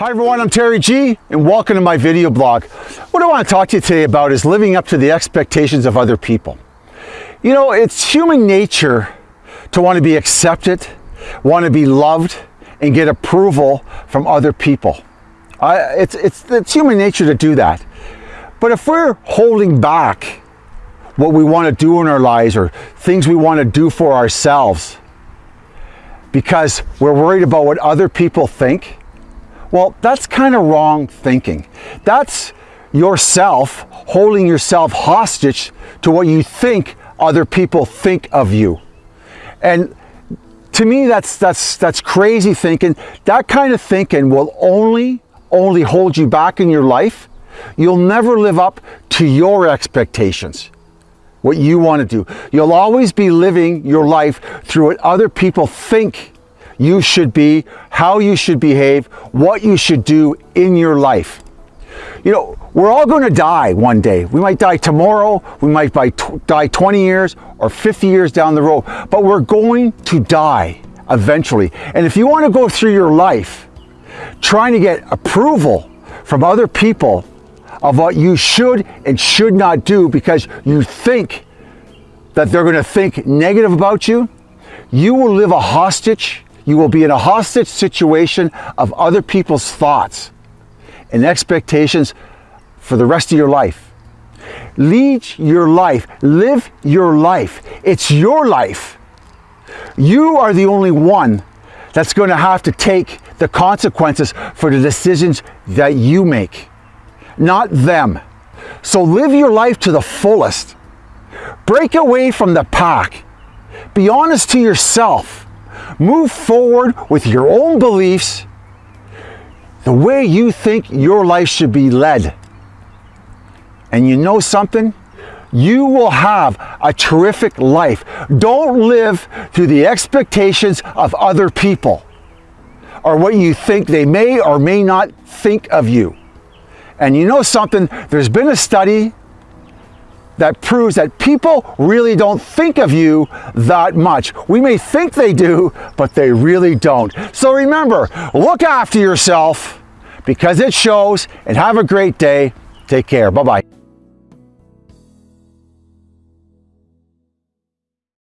Hi everyone, I'm Terry G and welcome to my video blog. What I want to talk to you today about is living up to the expectations of other people. You know, it's human nature to want to be accepted, want to be loved, and get approval from other people. Uh, it's, it's, it's human nature to do that. But if we're holding back what we want to do in our lives or things we want to do for ourselves because we're worried about what other people think, well, that's kind of wrong thinking. That's yourself holding yourself hostage to what you think other people think of you. And to me, that's, that's, that's crazy thinking. That kind of thinking will only, only hold you back in your life. You'll never live up to your expectations, what you want to do. You'll always be living your life through what other people think you should be, how you should behave, what you should do in your life. You know, we're all going to die one day. We might die tomorrow, we might die 20 years or 50 years down the road, but we're going to die eventually. And if you want to go through your life trying to get approval from other people of what you should and should not do because you think that they're going to think negative about you, you will live a hostage you will be in a hostage situation of other people's thoughts and expectations for the rest of your life. Lead your life. Live your life. It's your life. You are the only one that's going to have to take the consequences for the decisions that you make, not them. So live your life to the fullest. Break away from the pack. Be honest to yourself. Move forward with your own beliefs, the way you think your life should be led. And you know something? You will have a terrific life. Don't live through the expectations of other people or what you think they may or may not think of you. And you know something? There's been a study that proves that people really don't think of you that much. We may think they do, but they really don't. So remember, look after yourself because it shows and have a great day. Take care. Bye-bye.